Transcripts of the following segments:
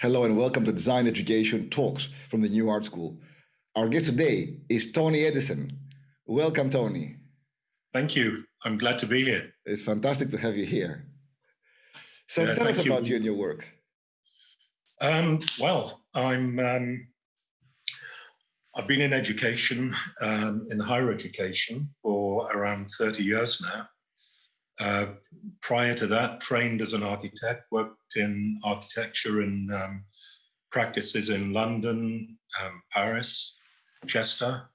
Hello and welcome to Design Education Talks from the New Art School. Our guest today is Tony Edison. Welcome, Tony. Thank you. I'm glad to be here. It's fantastic to have you here. So yeah, tell us about you. you and your work. Um, well, I'm um, I've been in education, um, in higher education, for around 30 years now. Uh, prior to that, trained as an architect, worked in architecture and um, practices in London, um, Paris, Chester,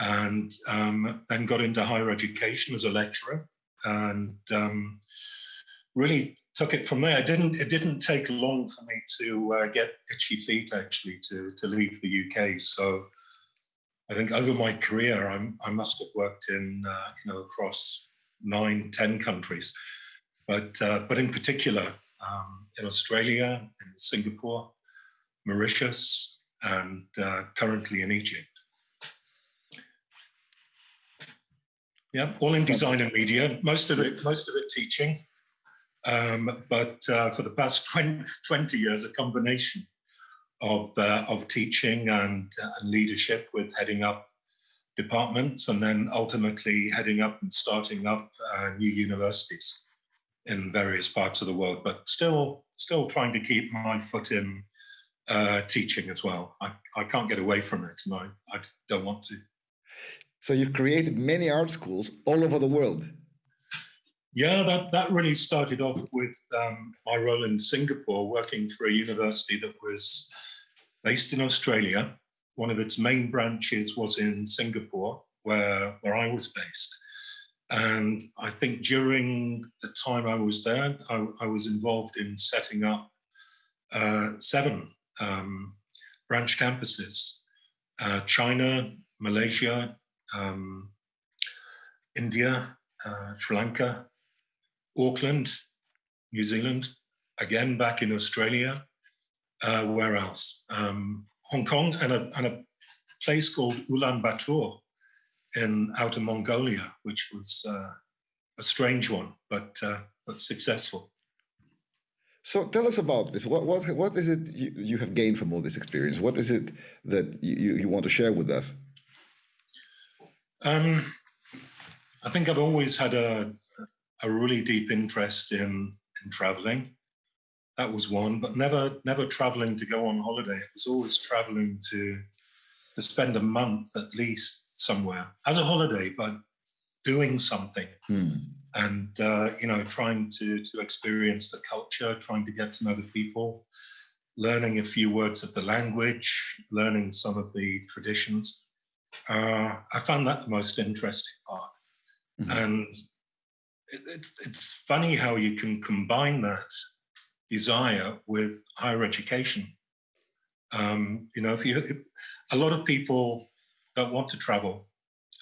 and um, then got into higher education as a lecturer and um, really took it from there. It didn't, it didn't take long for me to uh, get itchy feet actually to, to leave the UK. So I think over my career, I'm, i must have worked in, uh, you know, across nine, ten countries. But, uh, but in particular, um, in Australia, in Singapore, Mauritius, and uh, currently in Egypt. Yeah, all in design and media. Most of it, most of it teaching, um, but uh, for the past 20, 20, years, a combination of uh, of teaching and, uh, and leadership, with heading up departments and then ultimately heading up and starting up uh, new universities in various parts of the world, but still still trying to keep my foot in uh, teaching as well. I, I can't get away from it and I, I don't want to. So you've created many art schools all over the world. Yeah, that, that really started off with um, my role in Singapore, working for a university that was based in Australia one of its main branches was in Singapore, where, where I was based. And I think during the time I was there, I, I was involved in setting up uh, seven um, branch campuses uh, China, Malaysia, um, India, uh, Sri Lanka, Auckland, New Zealand, again back in Australia. Uh, where else? Um, Hong Kong and a, and a place called Ulaanbaatar in outer Mongolia, which was uh, a strange one, but uh, but successful. So tell us about this. What what what is it you, you have gained from all this experience? What is it that you, you want to share with us? Um, I think I've always had a a really deep interest in in traveling that was one, but never never traveling to go on holiday. It was always traveling to to spend a month at least somewhere as a holiday, but doing something. Hmm. And uh, you know, trying to to experience the culture, trying to get to know the people, learning a few words of the language, learning some of the traditions. Uh, I found that the most interesting part. Mm-hmm. And it, it's it's funny how you can combine that desire with higher education. Um, you know, if you, if, a lot of people don't want to travel,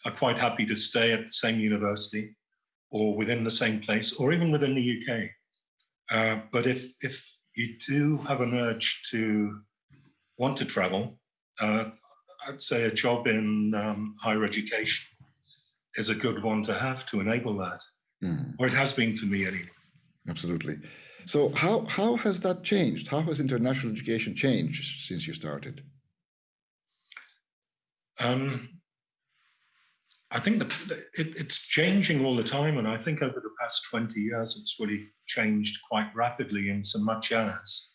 are quite happy to stay at the same university or within the same place or even within the UK. Uh, but if, if you do have an urge to want to travel, uh, I'd say a job in um, higher education is a good one to have to enable that, mm. or it has been for me anyway. Absolutely. So how, how has that changed? How has international education changed since you started? Um, I think the, it, it's changing all the time. And I think over the past 20 years, it's really changed quite rapidly in so much as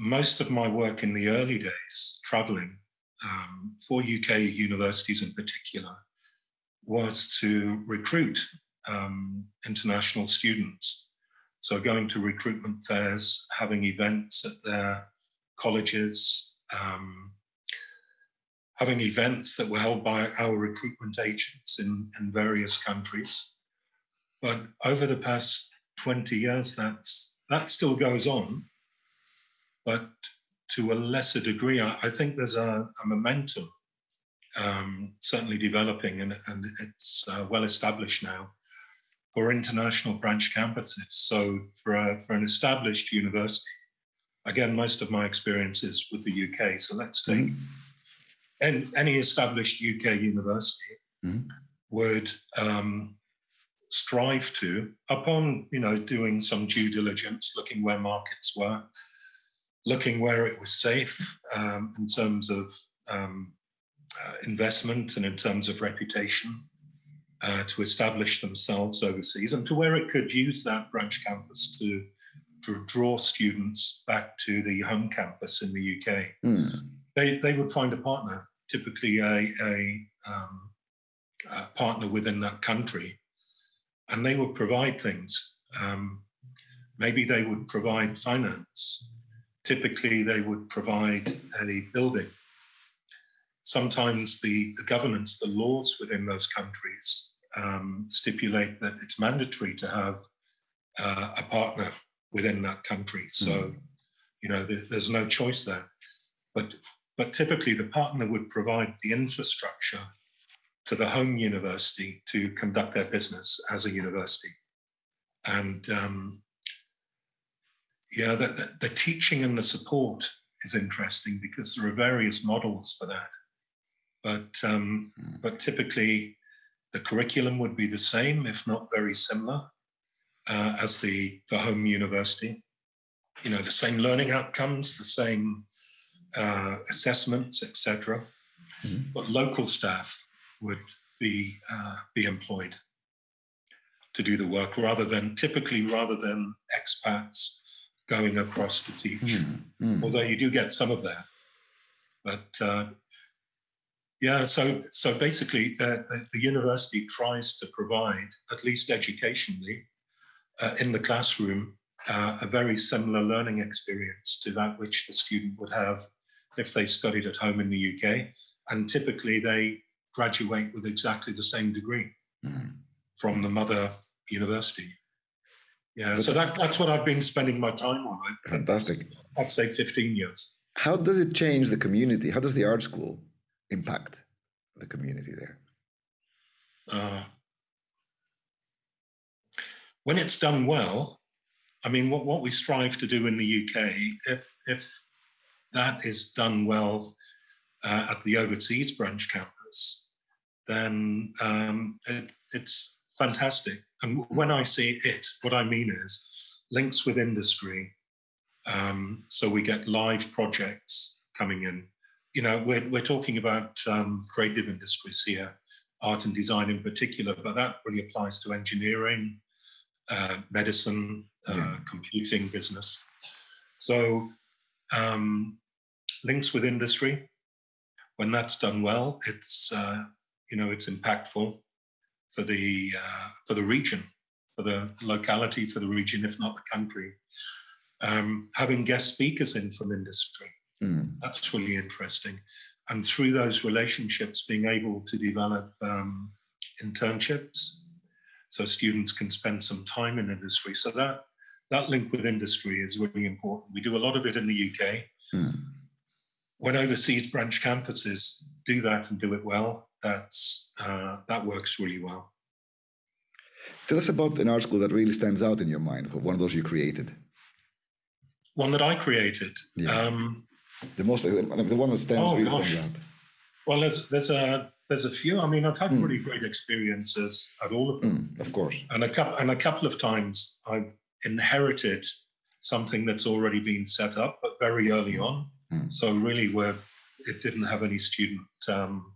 most of my work in the early days, traveling um, for UK universities in particular, was to recruit um, international students so going to recruitment fairs, having events at their colleges, um, having events that were held by our recruitment agents in, in various countries. But over the past 20 years, that's, that still goes on, but to a lesser degree. I, I think there's a, a momentum um, certainly developing and, and it's uh, well established now for international branch campuses. So for, a, for an established university, again, most of my experience is with the UK. So let's take mm -hmm. any established UK university mm -hmm. would um, strive to, upon you know doing some due diligence, looking where markets were, looking where it was safe um, in terms of um, uh, investment and in terms of reputation uh, to establish themselves overseas and to where it could use that branch campus to, to draw students back to the home campus in the UK. Mm. They, they would find a partner, typically a, a, um, a, partner within that country, and they would provide things. Um, maybe they would provide finance. Typically, they would provide a building. Sometimes the, the governance, the laws within those countries um, stipulate that it's mandatory to have uh, a partner within that country. So, mm. you know, there, there's no choice there. But but typically, the partner would provide the infrastructure to the home university to conduct their business as a university. And um, yeah, the, the, the teaching and the support is interesting because there are various models for that. But um, mm. but typically, the curriculum would be the same, if not very similar, uh, as the, the home university. You know, the same learning outcomes, the same uh, assessments, etc. Mm-hmm. But local staff would be uh, be employed to do the work rather than typically rather than expats going across to teach. Mm-hmm. Although you do get some of that, but uh, yeah, so so basically, the, the university tries to provide, at least educationally, uh, in the classroom, uh, a very similar learning experience to that which the student would have if they studied at home in the UK. And typically, they graduate with exactly the same degree mm. from the mother university. Yeah, so that, that's what I've been spending my time on. Fantastic. I'd say 15 years. How does it change the community? How does the art school impact the community there? Uh, when it's done well, I mean, what, what we strive to do in the UK, if, if that is done well uh, at the overseas branch campus, then um, it, it's fantastic. And when I say it, what I mean is links with industry. Um, so we get live projects coming in you know, we're, we're talking about um, creative industries here, art and design in particular, but that really applies to engineering, uh, medicine, uh, yeah. computing, business. So um, links with industry, when that's done well, it's uh, you know it's impactful for the uh, for the region, for the locality, for the region, if not the country. Um, having guest speakers in from industry Mm. That's really interesting. And through those relationships, being able to develop um, internships so students can spend some time in industry. So that that link with industry is really important. We do a lot of it in the UK. Mm. When overseas branch campuses do that and do it well, that's uh, that works really well. Tell us about an art school that really stands out in your mind, one of those you created. One that I created. Yeah. Um, the most the one that stands oh, really stands out. Well, there's there's a there's a few. I mean, I've had mm. really great experiences at all of them, mm, of course. And a couple and a couple of times I've inherited something that's already been set up, but very early hmm. on. Mm. So really, where it didn't have any student um,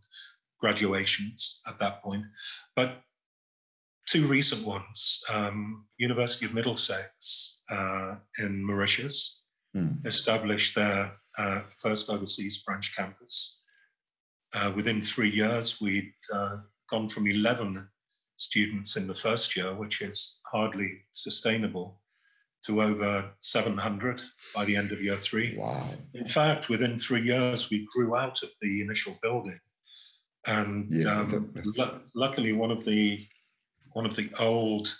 graduations at that point, but two recent ones: um, University of Middlesex uh, in Mauritius hmm. established their uh, first overseas branch campus. Uh, within three years, we'd uh, gone from 11 students in the first year, which is hardly sustainable, to over 700 by the end of year three. Wow. In fact, within three years, we grew out of the initial building. And yes, um, luckily, one of the one of the old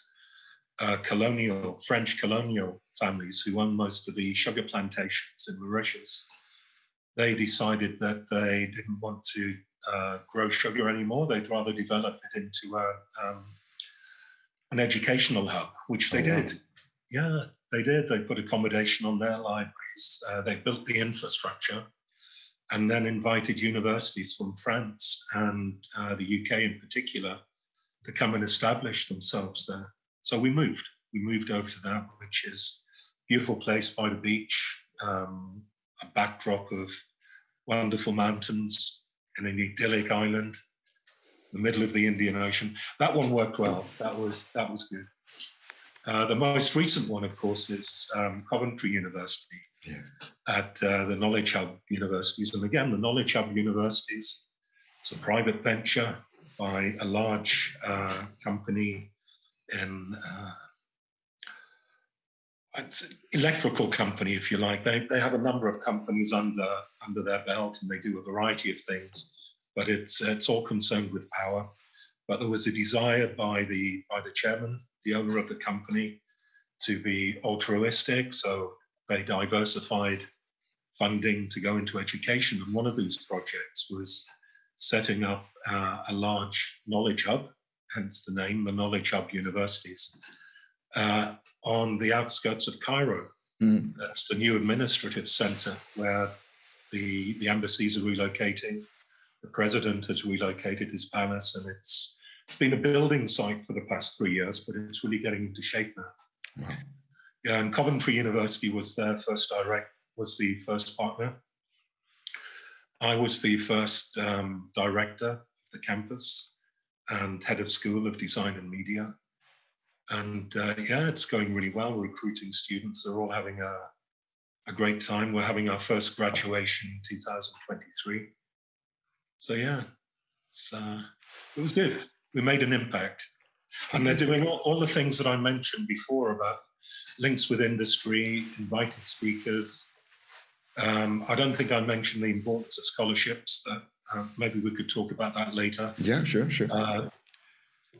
uh, colonial French colonial families who owned most of the sugar plantations in Mauritius. They decided that they didn't want to uh, grow sugar anymore. They'd rather develop it into a, um, an educational hub, which they oh, did. Wow. Yeah, they did. They put accommodation on their libraries. Uh, they built the infrastructure and then invited universities from France and uh, the UK in particular to come and establish themselves there. So we moved. We moved over to that, which is beautiful place by the beach, um, a backdrop of wonderful mountains and an idyllic island, the middle of the Indian Ocean. That one worked well. That was that was good. Uh, the most recent one, of course, is um, Coventry University yeah. at uh, the Knowledge Hub universities. And again, the Knowledge Hub universities, it's a private venture by a large uh, company uh, an electrical company, if you like. They, they have a number of companies under under their belt, and they do a variety of things. But it's it's all concerned with power. But there was a desire by the by the chairman, the owner of the company, to be altruistic. So they diversified funding to go into education. And one of these projects was setting up uh, a large knowledge hub, hence the name, the Knowledge Hub Universities. Uh, on the outskirts of Cairo. Mm. That's the new administrative center where the, the embassies are relocating. The president has relocated his palace, and it's it's been a building site for the past three years, but it's really getting into shape now. Wow. Yeah, and Coventry University was their first direct was the first partner. I was the first um, director of the campus and head of school of design and media and uh, yeah, it's going really well. We're recruiting students. They're all having a, a great time. We're having our first graduation in 2023. So yeah, uh, it was good. We made an impact. And they're doing all, all the things that I mentioned before about links with industry, invited speakers. Um, I don't think I mentioned the importance of scholarships. That uh, maybe we could talk about that later. Yeah, sure, sure. Uh,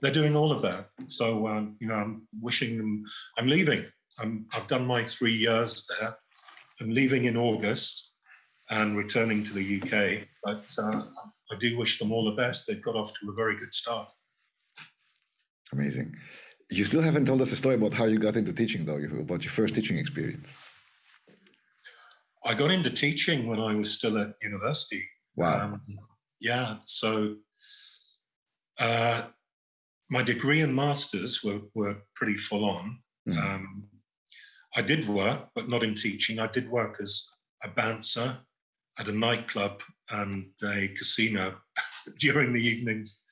they're doing all of that. So um, you know, I'm wishing them. I'm leaving. I'm, I've done my three years there. I'm leaving in August and returning to the UK. But uh, I do wish them all the best. They've got off to a very good start. Amazing. You still haven't told us a story about how you got into teaching, though. About your first teaching experience. I got into teaching when I was still at university. Wow. Um, yeah. So uh, my degree and masters were, were pretty full on. Mm. Um, I did work, but not in teaching. I did work as a bouncer at a nightclub and a casino during the evenings.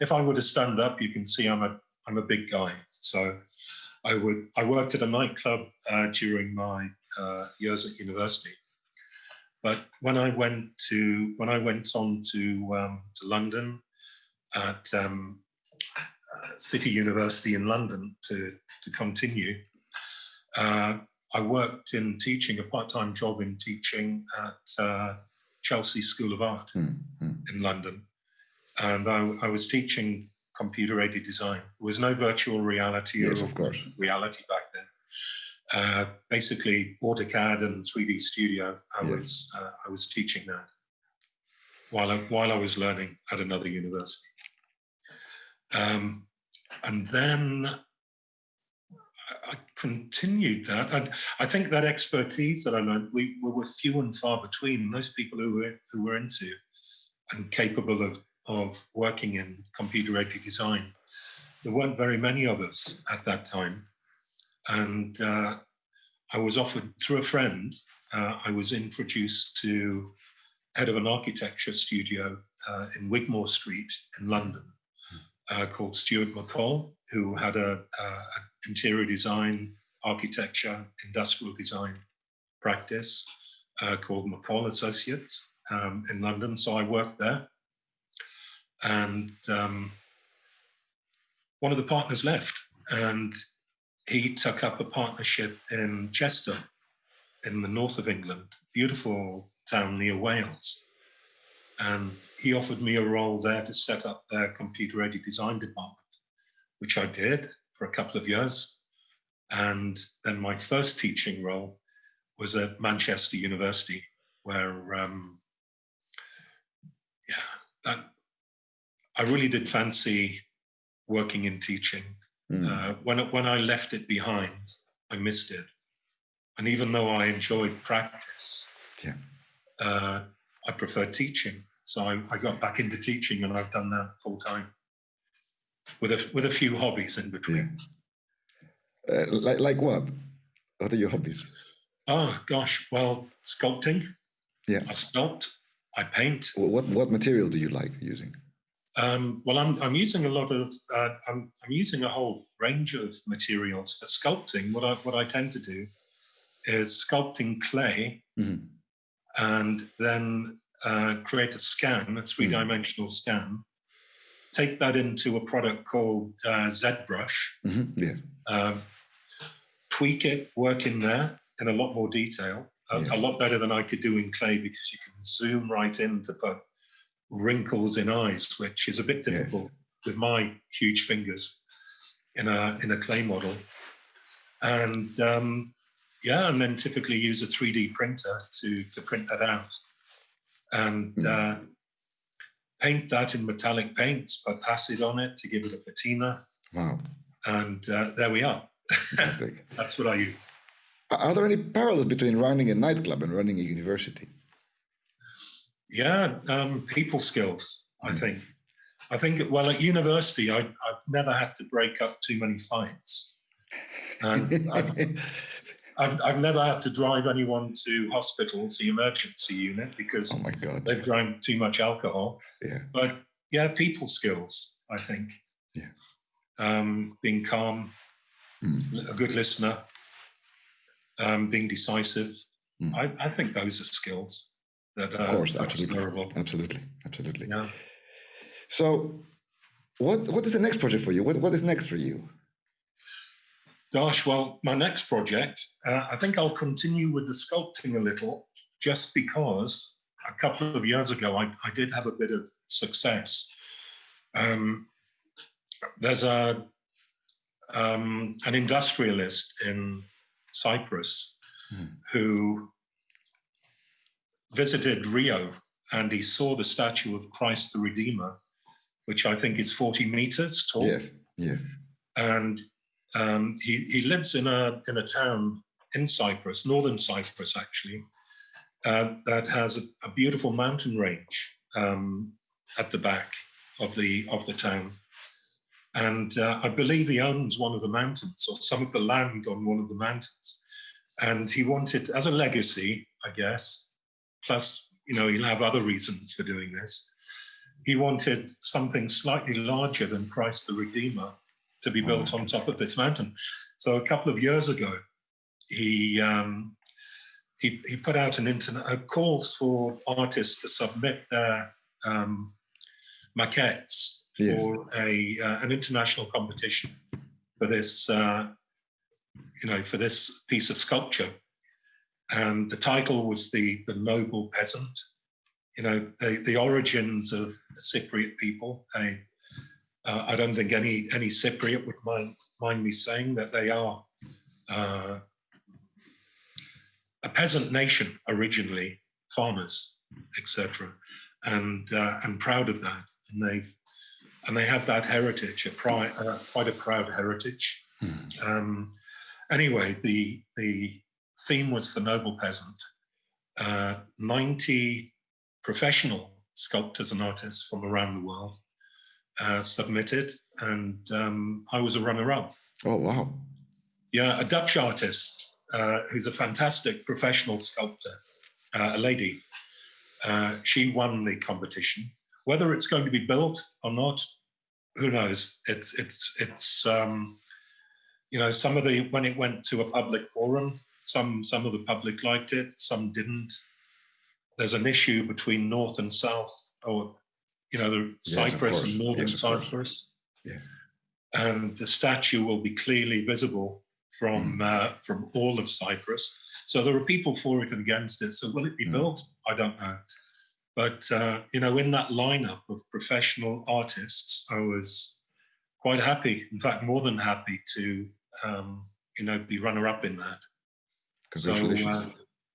If I were to stand up, you can see I'm a I'm a big guy. So I would I worked at a nightclub uh, during my uh, years at university. But when I went to when I went on to um, to London at um, City University in London to, to continue. Uh, I worked in teaching, a part-time job in teaching at uh, Chelsea School of Art mm-hmm. in London. And I, I, was teaching computer-aided design. There was no virtual reality yes, or of course. reality back then. Uh, basically, AutoCAD and 3D Studio. I was uh, I was teaching that while I, while I was learning at another university. Um, and then I continued that. And I think that expertise that I learned, we, we were few and far between. Those people who were, who were into and capable of, of working in computer aided design, there weren't very many of us at that time. And uh, I was offered through a friend, uh, I was introduced to head of an architecture studio uh, in Wigmore Street in London uh, called Stuart McCall, who had a, a, interior design, architecture, industrial design practice uh, called McCall Associates um, in London. So I worked there, and um, one of the partners left, and he took up a partnership in Chester, in the north of England, beautiful town near Wales. And he offered me a role there to set up their computer aided design department, which I did for a couple of years. And then my first teaching role was at Manchester University, where, um, yeah, that, I really did fancy working in teaching. Mm. Uh, when, when I left it behind, I missed it. And even though I enjoyed practice, yeah. uh, I preferred teaching. So I, I got back into teaching and I've done that full time with a, with a few hobbies in between. Yeah. Uh, like, like what? What are your hobbies? Oh gosh, well, sculpting. Yeah. I sculpt. I paint. What what material do you like using? Um, well, I'm I'm using a lot of uh, I'm I'm using a whole range of materials for sculpting. What I what I tend to do is sculpting clay Mhm. and then uh, create a scan, a three dimensional scan. Take that into a product called uh, ZBrush. Mhm, Yeah. um, tweak it, work in there in a lot more detail, a, Yeah. a lot better than I could do in clay because you can zoom right in to put wrinkles in eyes, which is a bit Yes. difficult with my huge fingers in a in a clay model. And um, yeah, and then typically use a 3D printer to to print that out and Mm. uh, paint that in metallic paints, put acid on it to give it a patina, Wow. and uh, there we are. Fantastic. That's what I use. Are are there any parallels between running a nightclub and running a university? Yeah, um, people skills. I Mm. think. I think. Well, at university, I, I've never had to break up too many fights, and I've, I've, I've never had to drive anyone to hospitals, the emergency unit, because oh my God. they've drank too much alcohol. Yeah. But yeah, people skills. I think. Yeah. Um, being calm, Mm. a good listener, um, being decisive. Mm. I, I think those are skills that Of course, transferable. absolutely. Absolutely. Absolutely. Yeah. So, what what is the next project for you? What what is next for you? Gosh, well, my next project, uh, I think I'll continue with the sculpting a little, just because a couple of years ago I, I did have a bit of success. Um, there's a um, an industrialist in Cyprus Hmm. who visited Rio and he saw the statue of Christ the Redeemer, which I think is 40 meters tall Yes. Yes. and um, he, he lives in a in a town in Cyprus, northern Cyprus actually, uh, that has a, a beautiful mountain range um, at the back of the of the town, and uh, I believe he owns one of the mountains or some of the land on one of the mountains, and he wanted as a legacy, I guess, plus you know he'll have other reasons for doing this. He wanted something slightly larger than Christ the Redeemer to be built on top of this mountain. So a couple of years ago, he um, he, he put out an internet uh, calls for artists to submit their um, maquettes Yes. for a uh, an international competition for this uh, you know for this piece of sculpture, and the title was the the noble peasant. You know the the origins of the Cypriot people. They uh, I don't think any any Cypriot would mind mind me saying that they are uh, a peasant nation originally, farmers, etc., and uh, and proud of that, and they've and they have that heritage, a pri- uh, quite a proud heritage. Hmm. Um, anyway, the the theme was the noble peasant. Uh, Ninety professional sculptors and artists from around the world uh, submitted, and um, I was a runner-up. Oh wow. Yeah, a Dutch artist uh, who's a fantastic professional sculptor, uh, a lady. Uh, she won the competition. Whether it's going to be built or not, who knows? It's it's it's um, you know some of the when it went to a public forum, some some of the public liked it, some didn't. There's an issue between North and South, or you know, the Yes, Cyprus and. Northern Yes. Cyprus Yes. and the statue will be clearly visible from Hmm. uh, from all of Cyprus. So there are people for it and against it. So will it be Mm. built? I don't know. But uh, you know, in that lineup of professional artists, I was quite happy. In fact, more than happy to um, you know be runner up in that. So, uh,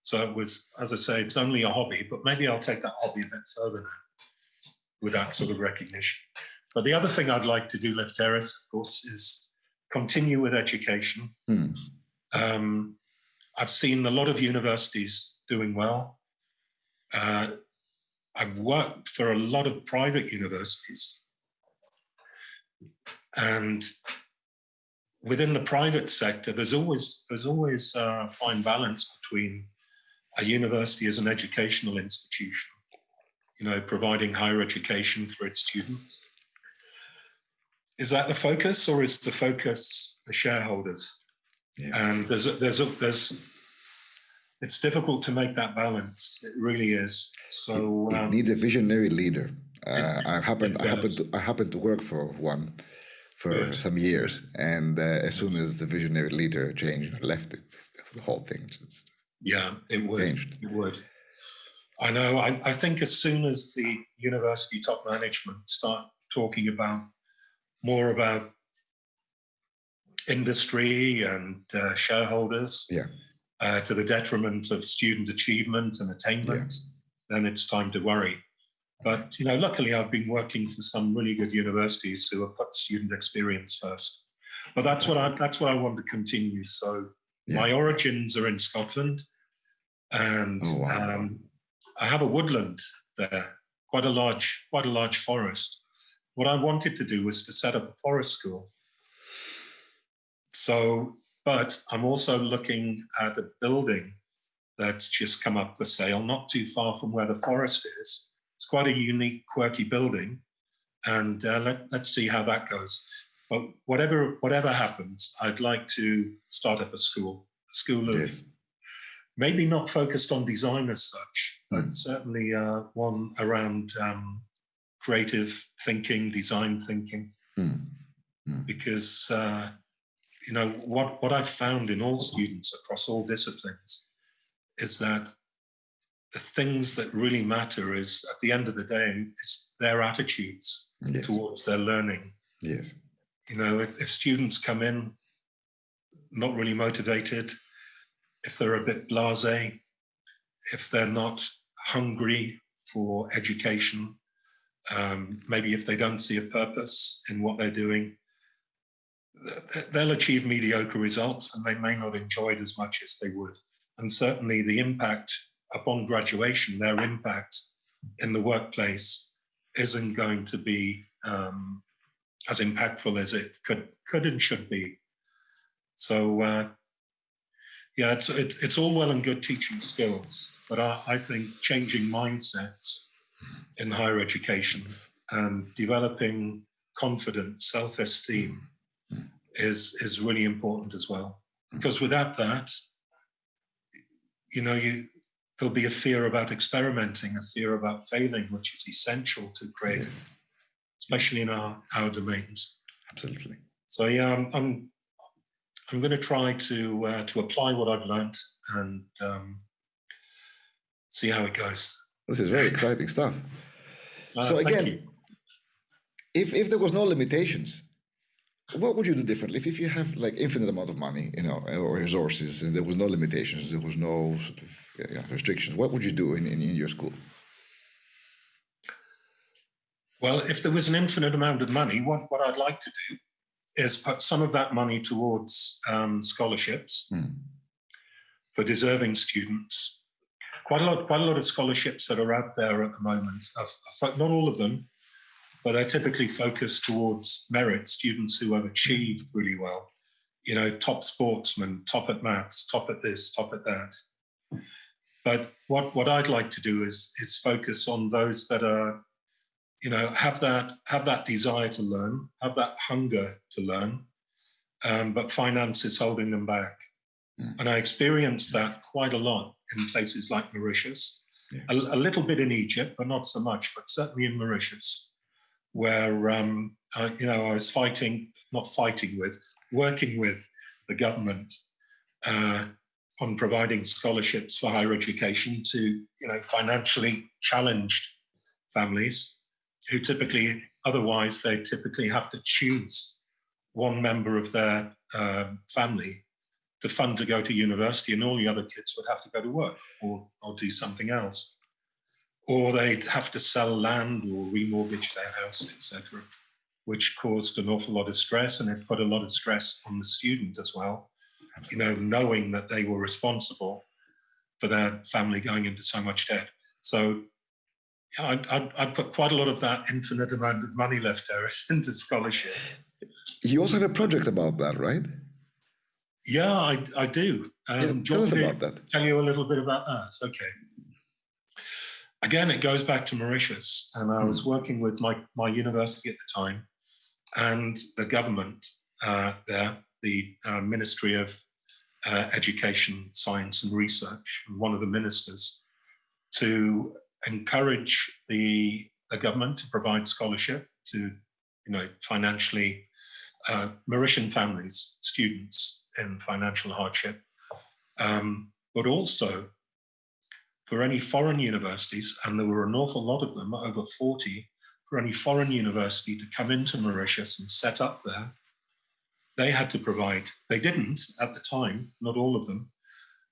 so it was, as I say, it's only a hobby, but maybe I'll take that hobby a bit further now with that sort of recognition. But the other thing I'd like to do, Lefteris, of course, is continue with education. Hmm. Um, I've seen a lot of universities doing well. Uh, I've worked for a lot of private universities. And within the private sector, there's always there's always a fine balance between a university as an educational institution, you know, providing higher education for its students. Is that the focus, or is the focus the shareholders? Yeah. And there's a, there's a, there's it's difficult to make that balance. It really is. So it, it um, needs a visionary leader. Uh, I happen I happen to I happen to work for one for some years, and uh, as soon as the visionary leader changed, left it, the whole thing just yeah, it would. Changed. It would. I know. I, I think as soon as the university top management start talking about more about industry and uh, shareholders, yeah. Uh, to the detriment of student achievement and attainment, yeah. then it's time to worry. But you know, luckily, I've been working for some really good universities who have put student experience first. But that's what I that's what I want to continue. So yeah. my origins are in Scotland, and oh, wow. um, I have a woodland there, quite a large quite a large forest. What I wanted to do was to set up a forest school. So, but I'm also looking at a building that's just come up for sale, not too far from where the forest is it's quite a unique, quirky building, and uh, let, let's see how that goes. But whatever whatever happens, I'd like to start up a school, a school of yes. maybe not focused on design as such, but hmm. certainly uh, one around um, creative thinking, design thinking, mm. Mm. because uh, you know what what I've found in all students across all disciplines is that the things that really matter is at the end of the day, it's their attitudes yes. towards their learning. Yes. You know, if, if students come in not really motivated, if they're a bit blase, if they're not hungry for education, um, maybe if they don't see a purpose in what they're doing, they'll achieve mediocre results and they may not enjoy it as much as they would. And certainly the impact upon graduation, their impact in the workplace isn't going to be um, as impactful as it could could and should be. So uh, yeah, it's, it's it's all well and good teaching skills, but I, I think changing mindsets in higher education and developing confidence, self-esteem is is really important as well. Because without that, you know, you there'll be a fear about experimenting, a fear about failing, which is essential to creative, yes. especially in our, our domains. Absolutely. So yeah, I'm I'm, I'm going to try to uh, to apply what I've learned and um, see how it goes. This is very exciting stuff. Uh, so again, if if there was no limitations, what would you do differently if, if you have like infinite amount of money, you know, or resources, and there was no limitations, there was no sort of yeah, restrictions? What would you do in, in, in your school? Well, if there was an infinite amount of money, what, what I'd like to do is put some of that money towards um, scholarships hmm. for deserving students. Quite a lot, quite a lot of scholarships that are out there at the moment. not all of them, but they're typically focused towards merit students who have achieved really well. You know, top sportsmen, top at maths, top at this, top at that. But what, what I'd like to do is is focus on those that are, you know, have that have that desire to learn, have that hunger to learn, um, but finance is holding them back. Mm. And I experienced that quite a lot in places like Mauritius, yeah. a, a, little bit in Egypt, but not so much, but certainly in Mauritius where um, I, you know I was fighting, not fighting with, working with the government uh, on providing scholarships for higher education to you know financially challenged families who typically otherwise they typically have to choose one member of their uh, family to fund to go to university and all the other kids would have to go to work or, or do something else or they'd have to sell land or remortgage their house, etc., which caused an awful lot of stress and it put a lot of stress on the student as well. You know, knowing that they were responsible for their family going into so much debt. So yeah, I'd, I'd, I'd, put quite a lot of that infinite amount of money left there into scholarship. you also have a project about that, right? Yeah, I, I do. Um, yeah, tell us about that. Tell you a little bit about that. Okay. Again, it goes back to Mauritius, and I was hmm. working with my, my university at the time and the government uh, there, the uh, Ministry of uh, Education, Science and Research, and one of the ministers, to encourage the, the government to provide scholarship to, you know, financially uh, Mauritian families, students in financial hardship, um, but also for any foreign universities, and there were an awful lot of them, over 40, for any foreign university to come into Mauritius and set up there, they had to provide, they didn't at the time, not all of them,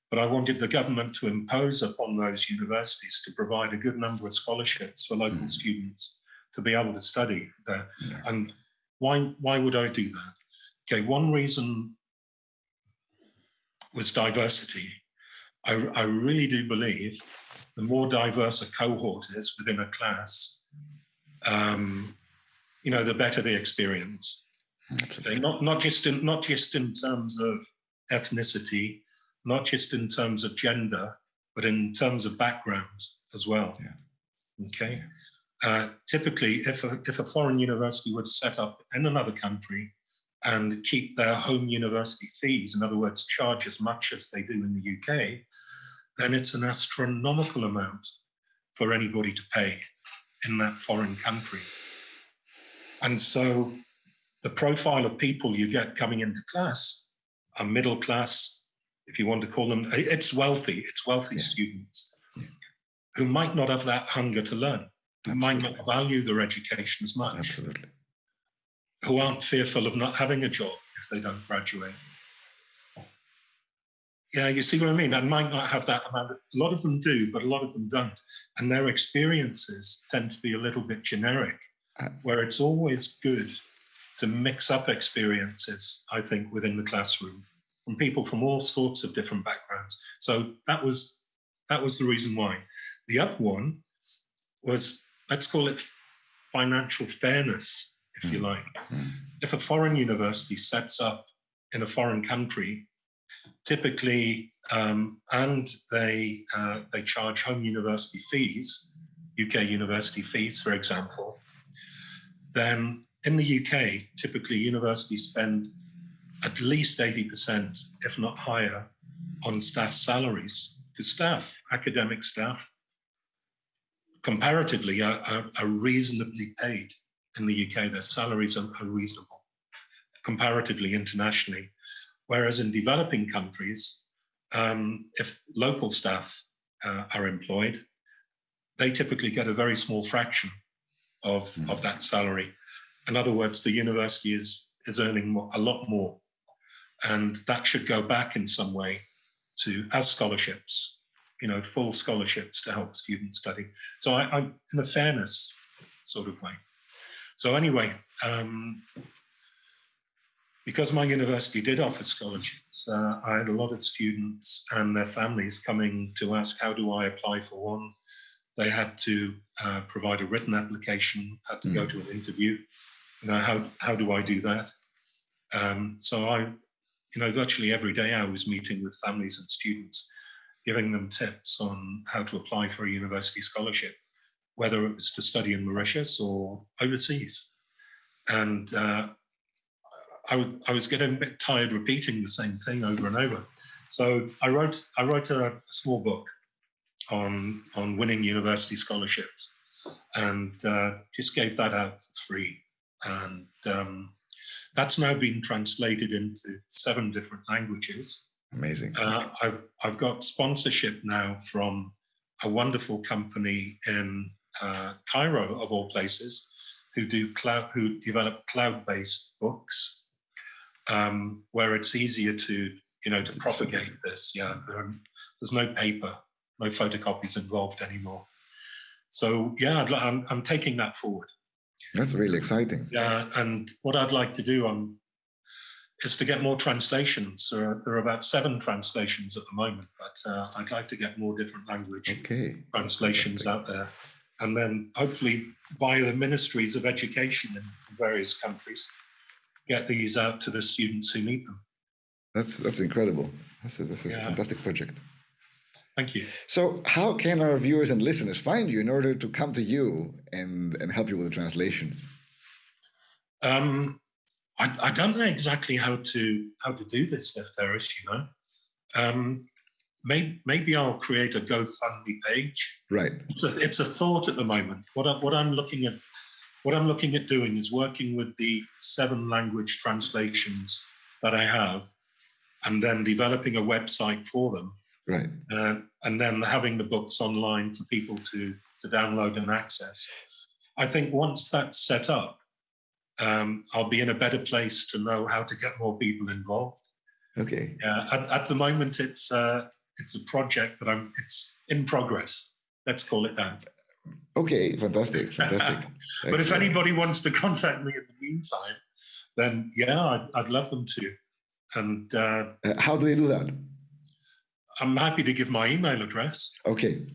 but I wanted the government to impose upon those universities to provide a good number of scholarships for local mm. students to be able to study there. Yeah. And why, why would I do that? Okay, one reason was diversity. I, I really do believe the more diverse a cohort is within a class, um, you know, the better the experience. Okay, not not just in not just in terms of ethnicity, not just in terms of gender, but in terms of background as well. Yeah. Okay. Uh, typically, if a, if a foreign university were to set up in another country and keep their home university fees, in other words, charge as much as they do in the UK, then it's an astronomical amount for anybody to pay in that foreign country. And so the profile of people you get coming into class are middle class, if you want to call them, it's wealthy, it's wealthy yeah. students yeah. who might not have that hunger to learn, who might not value their education as much. Absolutely who aren't fearful of not having a job if they don't graduate. Yeah, you see what I mean? I might not have that amount. Of, a lot of them do, but a lot of them don't. And their experiences tend to be a little bit generic, uh, where it's always good to mix up experiences, I think, within the classroom from people from all sorts of different backgrounds. So that was that was the reason why. The other one was, let's call it financial fairness if you mm. like. Mm. If a foreign university sets up in a foreign country, typically, um, and they uh, they charge home university fees, UK university fees, for example, then in the UK, typically universities spend at least 80%, if not higher, on staff salaries. Because staff, academic staff, comparatively are, are, are reasonably paid in the UK, their salaries are, are reasonable comparatively internationally. Whereas in developing countries, um, if local staff uh, are employed, they typically get a very small fraction of, mm. of that salary. In other words, the university is, is earning more, a lot more. And that should go back in some way to as scholarships, you know, full scholarships to help students study. So I, I in a fairness sort of way. So anyway, um, because my university did offer scholarships, uh, I had a lot of students and their families coming to ask, how do I apply for one? They had to uh, provide a written application, had to mm. go to an interview. You know, how, how do I do that? Um, so I, you know, virtually every day I was meeting with families and students, giving them tips on how to apply for a university scholarship whether it was to study in Mauritius or overseas. And uh, I, I was getting a bit tired repeating the same thing over and over. So I wrote, I wrote a, small book on, on winning university scholarships and uh, just gave that out for free. And um, that's now been translated into seven different languages. Amazing. Uh, I've, I've got sponsorship now from a wonderful company in uh, Cairo, of all places, who do cloud, who develop cloud-based books, um, where it's easier to, you know, to propagate this. Yeah, there, there's no paper, no photocopies involved anymore. So yeah, I'm, I'm taking that forward. That's really exciting. Yeah, and what I'd like to do um, is to get more translations. There are, there are about seven translations at the moment, but uh, I'd like to get more different language okay. translations out there and then hopefully via the ministries of education in various countries, get these out to the students who need them. That's that's incredible. That's a, that's a yeah. fantastic project. Thank you. So, how can our viewers and listeners find you in order to come to you and and help you with the translations? Um, I, I don't know exactly how to how to do this, Lefteris. You know, um, maybe maybe I'll create a GoFundMe page. Right. It's a it's a thought at the moment. What I, what I'm looking at what I'm looking at doing is working with the seven language translations that I have, and then developing a website for them. Right. Uh, and then having the books online for people to to download and access. I think once that's set up um, i'll be in a better place to know how to get more people involved. Okay. Yeah at, at the moment it's uh, it's a project that i'm it's in progress. Let's call it that okay fantastic fantastic but if anybody wants to contact me in the meantime then yeah i'd, I'd love them to and uh, uh, how do they do that I'm happy to give my email address. Okay.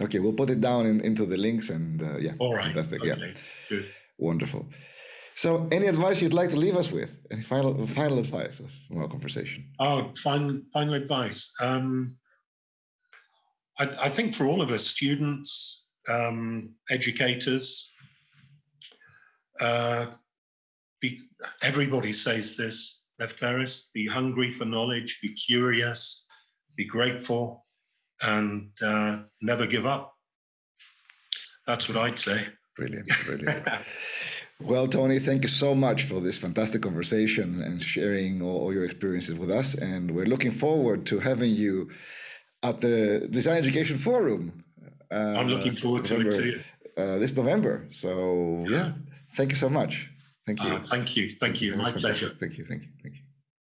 Okay, we'll put it down in, into the links and uh, yeah. All right. Fantastic. Okay. Yeah. Good. Wonderful. So, any advice you'd like to leave us with? Any final final advice from our conversation? Oh, final final advice. Um, I, I think for all of us, students, um, educators, uh, be, everybody says this. Left Lefteris, be hungry for knowledge, be curious, be grateful, and uh, never give up. That's what I'd say. Brilliant, brilliant. well, Tony, thank you so much for this fantastic conversation and sharing all, all your experiences with us. And we're looking forward to having you at the Design Education Forum. Uh, I'm looking forward November, to it too. Uh, this November. So, yeah, thank you so much. Thank you. Uh, thank you. Thank, thank you. you. My pleasure. Thank you. Thank you.